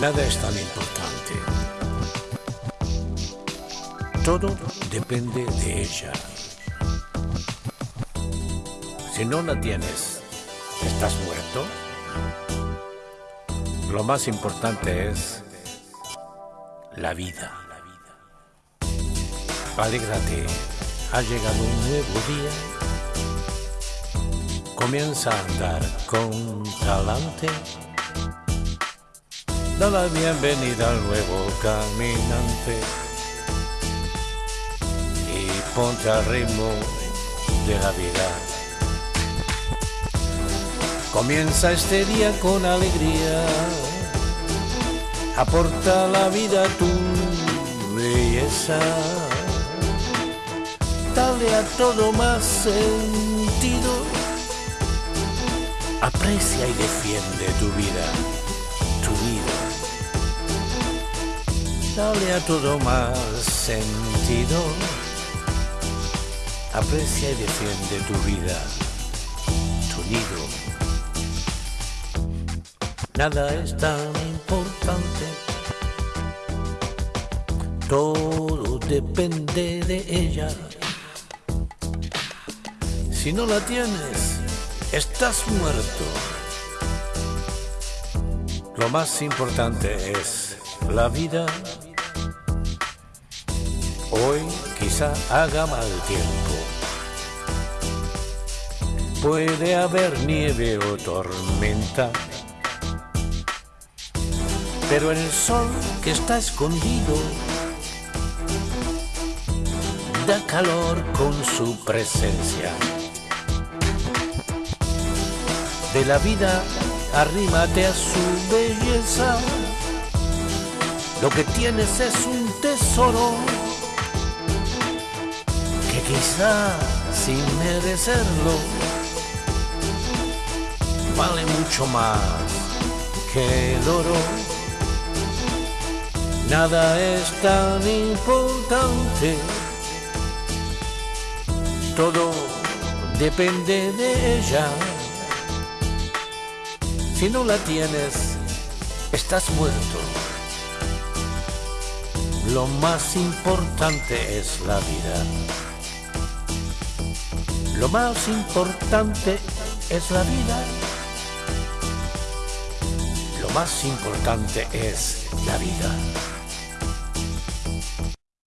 Nada es tan importante. Todo depende de ella. Si no la tienes, ¿estás muerto? Lo más importante es la vida. Alégrate, ha llegado un nuevo día. Comienza a andar con talante. Da la bienvenida al nuevo caminante. Y ponte al ritmo de la vida. Comienza este día con alegría. Aporta la vida tu belleza. Dale a todo más sentido. Aprecia y defiende tu vida, Dale a todo más sentido. Aprecia y defiende tu vida, tu nido. Nada es tan importante. Todo depende de ella. Si no la tienes, estás muerto. Lo más importante es la vida. Hoy quizá haga mal tiempo. Puede haber nieve o tormenta. Pero el sol que está escondido da calor con su presencia. De la vida arrímate a su belleza. Lo que tienes es un tesoro quizá sin merecerlo vale mucho más que el oro. Nada es tan importante, todo depende de ella. Si no la tienes, estás muerto. Lo más importante es la vida. Lo más importante es la vida. Lo más importante es la vida.